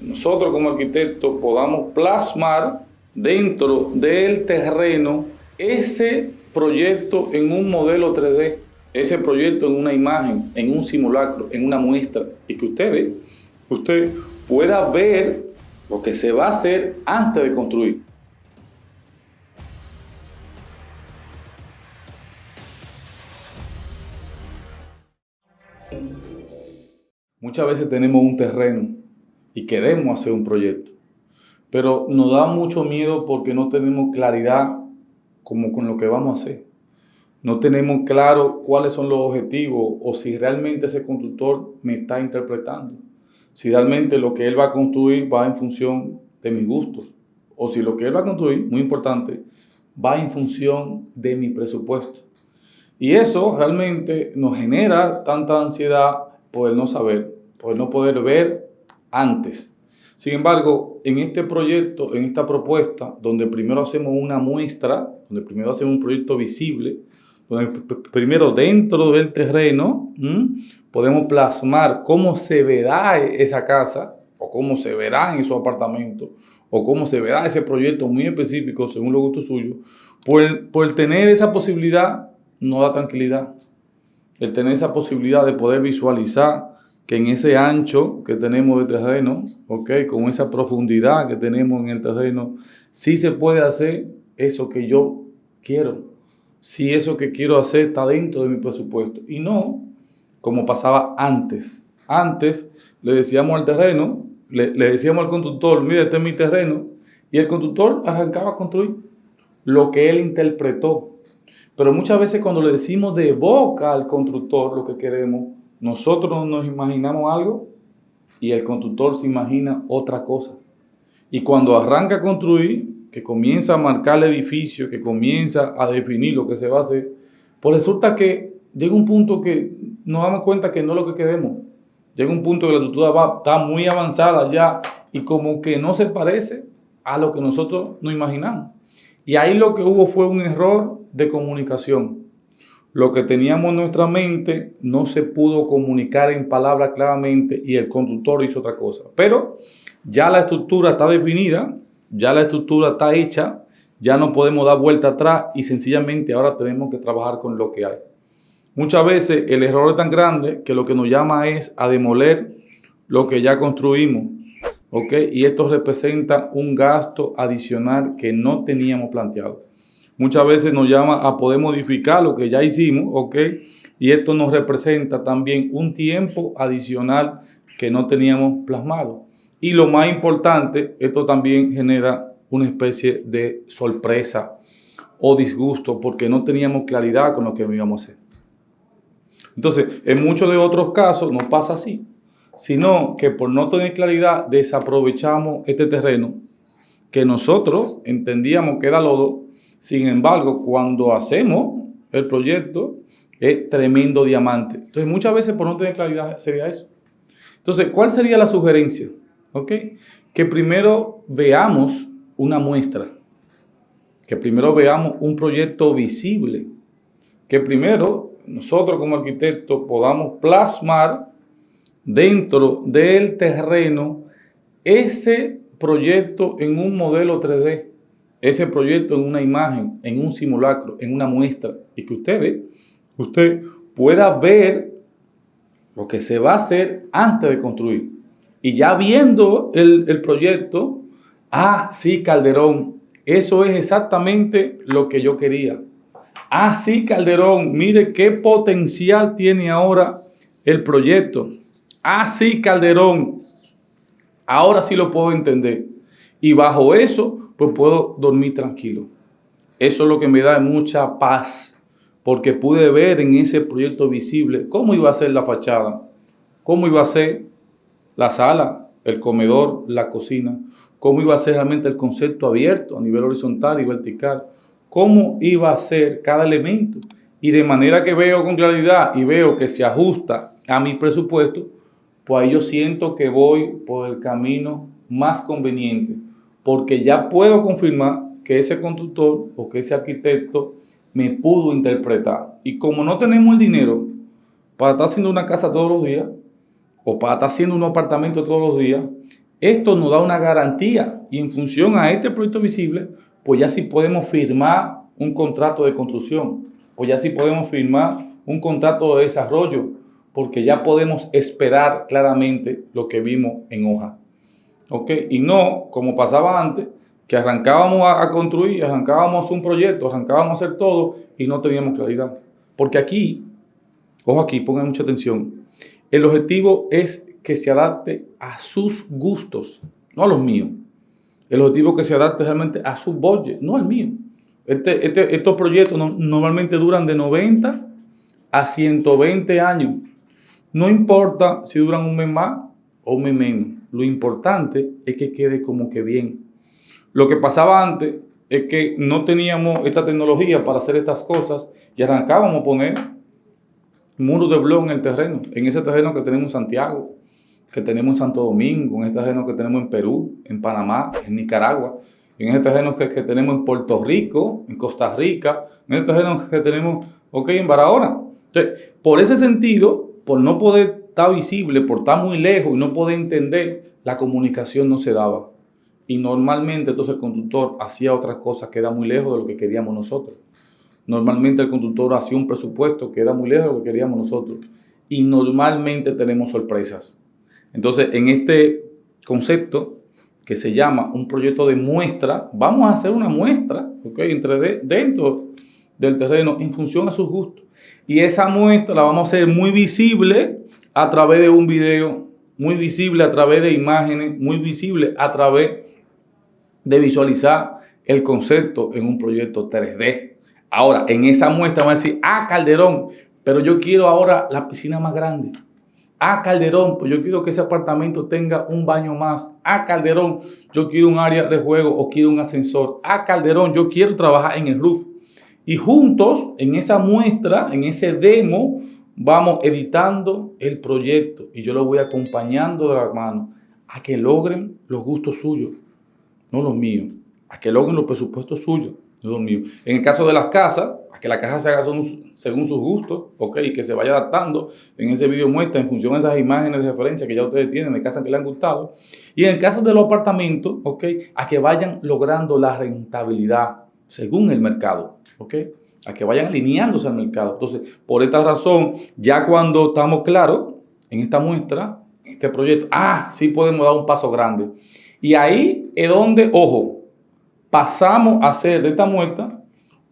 nosotros como arquitectos podamos plasmar dentro del terreno ese proyecto en un modelo 3D, ese proyecto en una imagen, en un simulacro, en una muestra, y que ustedes, usted pueda ver lo que se va a hacer antes de construir. Muchas veces tenemos un terreno y queremos hacer un proyecto, pero nos da mucho miedo porque no tenemos claridad como con lo que vamos a hacer. No tenemos claro cuáles son los objetivos o si realmente ese constructor me está interpretando. Si realmente lo que él va a construir va en función de mis gustos. O si lo que él va a construir, muy importante, va en función de mi presupuesto. Y eso realmente nos genera tanta ansiedad poder no saber, poder no poder ver antes. Sin embargo, en este proyecto, en esta propuesta, donde primero hacemos una muestra, donde primero hacemos un proyecto visible, donde primero dentro del terreno podemos plasmar cómo se verá esa casa, o cómo se verá en su apartamento, o cómo se verá ese proyecto muy específico según los gustos suyos, por por tener esa posibilidad no da tranquilidad. El tener esa posibilidad de poder visualizar que en ese ancho que tenemos de terreno, okay, con esa profundidad que tenemos en el terreno, sí se puede hacer eso que yo quiero. Si eso que quiero hacer está dentro de mi presupuesto. Y no como pasaba antes. Antes le decíamos al terreno, le, le decíamos al constructor, mire, este es mi terreno, y el constructor arrancaba a construir lo que él interpretó. Pero muchas veces cuando le decimos de boca al constructor lo que queremos, nosotros nos imaginamos algo y el constructor se imagina otra cosa. Y cuando arranca a construir, que comienza a marcar el edificio, que comienza a definir lo que se va a hacer, pues resulta que llega un punto que nos damos cuenta que no es lo que queremos. Llega un punto que la estructura va, está muy avanzada ya y como que no se parece a lo que nosotros nos imaginamos. Y ahí lo que hubo fue un error de comunicación. Lo que teníamos en nuestra mente no se pudo comunicar en palabras claramente y el conductor hizo otra cosa. Pero ya la estructura está definida, ya la estructura está hecha, ya no podemos dar vuelta atrás y sencillamente ahora tenemos que trabajar con lo que hay. Muchas veces el error es tan grande que lo que nos llama es a demoler lo que ya construimos. ¿ok? Y esto representa un gasto adicional que no teníamos planteado muchas veces nos llama a poder modificar lo que ya hicimos, ¿ok? Y esto nos representa también un tiempo adicional que no teníamos plasmado. Y lo más importante, esto también genera una especie de sorpresa o disgusto porque no teníamos claridad con lo que íbamos a hacer. Entonces, en muchos de otros casos no pasa así, sino que por no tener claridad desaprovechamos este terreno que nosotros entendíamos que era lodo sin embargo, cuando hacemos el proyecto, es tremendo diamante. Entonces, muchas veces por no tener claridad sería eso. Entonces, ¿cuál sería la sugerencia? ¿Ok? Que primero veamos una muestra. Que primero veamos un proyecto visible. Que primero nosotros como arquitectos podamos plasmar dentro del terreno ese proyecto en un modelo 3D ese proyecto en una imagen, en un simulacro, en una muestra, y que ustedes, usted pueda ver lo que se va a hacer antes de construir. Y ya viendo el, el proyecto, ah, sí, Calderón, eso es exactamente lo que yo quería. Ah, sí, Calderón, mire qué potencial tiene ahora el proyecto. Ah, sí, Calderón, ahora sí lo puedo entender. Y bajo eso pues puedo dormir tranquilo. Eso es lo que me da mucha paz, porque pude ver en ese proyecto visible cómo iba a ser la fachada, cómo iba a ser la sala, el comedor, la cocina, cómo iba a ser realmente el concepto abierto a nivel horizontal y vertical, cómo iba a ser cada elemento. Y de manera que veo con claridad y veo que se ajusta a mi presupuesto, pues ahí yo siento que voy por el camino más conveniente porque ya puedo confirmar que ese constructor o que ese arquitecto me pudo interpretar. Y como no tenemos el dinero para estar haciendo una casa todos los días, o para estar haciendo un apartamento todos los días, esto nos da una garantía y en función a este proyecto visible, pues ya sí podemos firmar un contrato de construcción, pues ya sí podemos firmar un contrato de desarrollo, porque ya podemos esperar claramente lo que vimos en hoja. ¿Ok? Y no, como pasaba antes, que arrancábamos a, construir, arrancábamos un proyecto, arrancábamos a hacer todo y no teníamos claridad. Porque aquí, ojo aquí, pongan mucha atención, el objetivo es que se adapte a sus gustos, no a los míos. El objetivo es que se adapte realmente a su budget, no al mío. Este, este, estos proyectos normalmente duran de 90 a 120 años. No importa si duran un mes más o un mes menos. Lo importante es que quede como que bien. Lo que pasaba antes es que no teníamos esta tecnología para hacer estas cosas y arrancábamos a poner muros de blog en el terreno, en ese terreno que tenemos en Santiago, que tenemos en Santo Domingo, en este terreno que tenemos en Perú, en Panamá, en Nicaragua, en ese terreno que, que tenemos en Puerto Rico, en Costa Rica, en este terreno que tenemos, ok, en Barahona. Entonces, por ese sentido, por no poder estar visible, por estar muy lejos y no poder entender, la comunicación no se daba. Y normalmente entonces el conductor hacía otras cosas que era muy lejos de lo que queríamos nosotros. Normalmente el conductor hacía un presupuesto que era muy lejos de lo que queríamos nosotros. Y normalmente tenemos sorpresas. Entonces, en este concepto que se llama un proyecto de muestra, vamos a hacer una muestra, ¿ok? Entre dentro del terreno en función a sus gustos. Y esa muestra la vamos a hacer muy visible a través de un video, muy visible a través de imágenes, muy visible a través de visualizar el concepto en un proyecto 3D. Ahora, en esa muestra vamos a decir, ah, Calderón, pero yo quiero ahora la piscina más grande. Ah, Calderón, pues yo quiero que ese apartamento tenga un baño más. Ah, Calderón, yo quiero un área de juego o quiero un ascensor. Ah, Calderón, yo quiero trabajar en el roof. Y juntos, en esa muestra, en ese demo, vamos editando el proyecto y yo lo voy acompañando de la mano a que logren los gustos suyos, no los míos, a que logren los presupuestos suyos, no los míos. En el caso de las casas, a que la casa se haga según, sus gustos, ok, y que se vaya adaptando. En ese video muestra en función de esas imágenes de referencia que ya ustedes tienen de casas que le han gustado. Y en el caso de los apartamentos, a que vayan logrando la rentabilidad según el mercado, ¿ok? A que vayan alineándose al mercado. Entonces, por esta razón, ya cuando estamos claros en esta muestra, este proyecto, ah, sí podemos dar un paso grande. Y ahí es donde, ojo, pasamos a hacer de esta muestra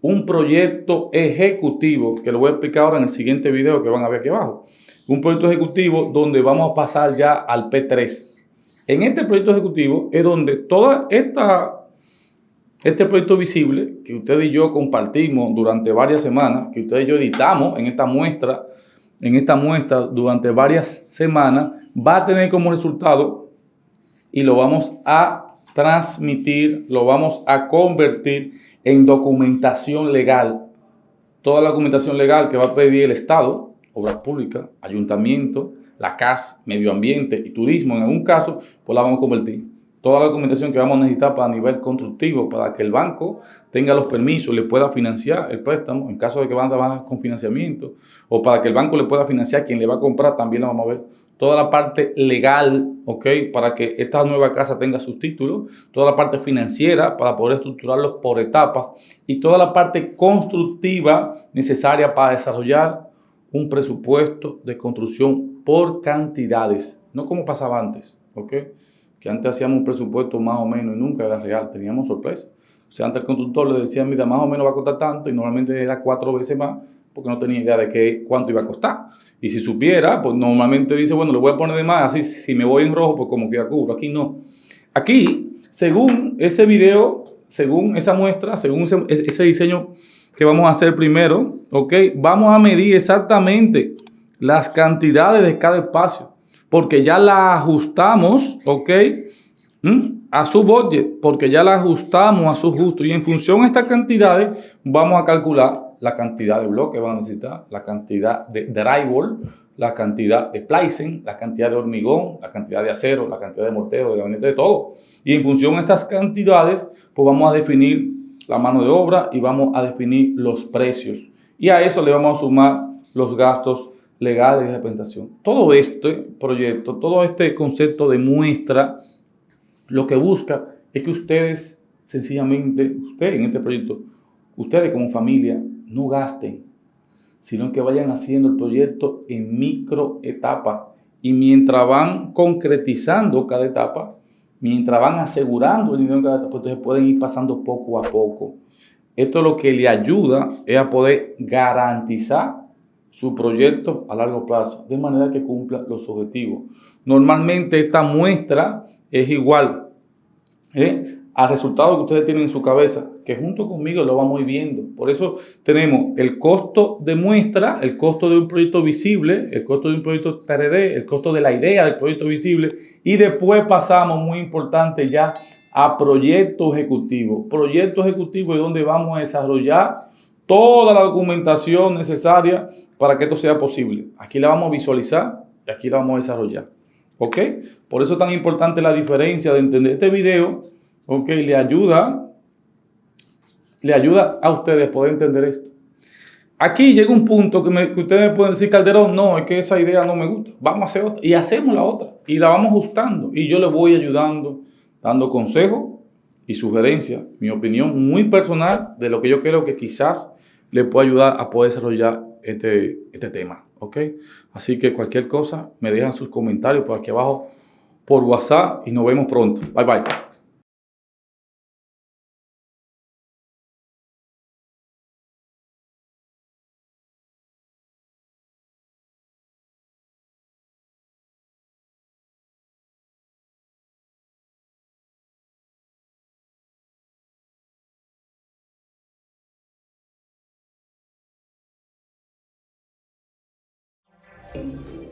un proyecto ejecutivo, que lo voy a explicar ahora en el siguiente video que van a ver aquí abajo. Un proyecto ejecutivo donde vamos a pasar ya al P3. En este proyecto ejecutivo es donde toda esta este proyecto visible que usted y yo compartimos durante varias semanas, que usted y yo editamos en esta muestra, en esta muestra durante varias semanas, va a tener como resultado y lo vamos a transmitir, lo vamos a convertir en documentación legal. Toda la documentación legal que va a pedir el Estado, Obras Públicas, Ayuntamiento, la CAS, Medio Ambiente y Turismo, en algún caso, pues la vamos a convertir toda la documentación que vamos a necesitar para nivel constructivo, para que el banco tenga los permisos, le pueda financiar el préstamo, en caso de que van a trabajar con financiamiento, o para que el banco le pueda financiar quien le va a comprar, también la vamos a ver. Toda la parte legal, ¿ok? Para que esta nueva casa tenga sus títulos, toda la parte financiera para poder estructurarlos por etapas y toda la parte constructiva necesaria para desarrollar un presupuesto de construcción por cantidades, no como pasaba antes, ¿ok? Que antes hacíamos un presupuesto más o menos y nunca era real, teníamos sorpresa. O sea, antes el constructor le decía, mira, más o menos va a costar tanto y normalmente era cuatro veces más porque no tenía idea de qué, cuánto iba a costar. Y si supiera, pues normalmente dice, bueno, le voy a poner de más, así si me voy en rojo, pues como que cubro. Aquí no. Aquí, según ese video, según esa muestra, según ese, ese diseño que vamos a hacer primero, ¿ok? Vamos a medir exactamente las cantidades de cada espacio porque ya la ajustamos, ¿ok? ¿Mm? A su budget, porque ya la ajustamos a su gusto. Y en función de estas cantidades, vamos a calcular la cantidad de bloques que van a necesitar, la cantidad de drywall, la cantidad de splicing, la cantidad de hormigón, la cantidad de acero, la cantidad de mortero, de gabinete, de todo. Y en función de estas cantidades, pues vamos a definir la mano de obra y vamos a definir los precios. Y a eso le vamos a sumar los gastos legales de representación. Todo este proyecto, todo este concepto de muestra, lo que busca es que ustedes, sencillamente, ustedes en este proyecto, ustedes como familia, no gasten, sino que vayan haciendo el proyecto en micro etapas. Y mientras van concretizando cada etapa, mientras van asegurando el dinero en cada etapa, entonces pueden ir pasando poco a poco. Esto lo que le ayuda es a poder garantizar su proyecto a largo plazo, de manera que cumpla los objetivos. Normalmente esta muestra es igual ¿eh? al resultado que ustedes tienen en su cabeza, que junto conmigo lo vamos viendo. Por eso tenemos el costo de muestra, el costo de un proyecto visible, el costo de un proyecto 3D, el costo de la idea del proyecto visible y después pasamos, muy importante ya, a proyecto ejecutivo. Proyecto ejecutivo es donde vamos a desarrollar toda la documentación necesaria para que esto sea posible. Aquí la vamos a visualizar y aquí la vamos a desarrollar. ¿Ok? Por eso es tan importante la diferencia de entender este video. ¿Ok? Le ayuda, le ayuda a ustedes poder entender esto. Aquí llega un punto que, me, ustedes pueden decir, Calderón, no, es que esa idea no me gusta. Vamos a hacer otra. Y hacemos la otra. Y la vamos ajustando. Y yo les voy ayudando, dando consejos y sugerencias, mi opinión muy personal de lo que yo creo que quizás le pueda ayudar a poder desarrollar este, este tema. ¿Ok? Así que cualquier cosa, me dejan sus comentarios por aquí abajo por WhatsApp y nos vemos pronto. Bye bye. Bye.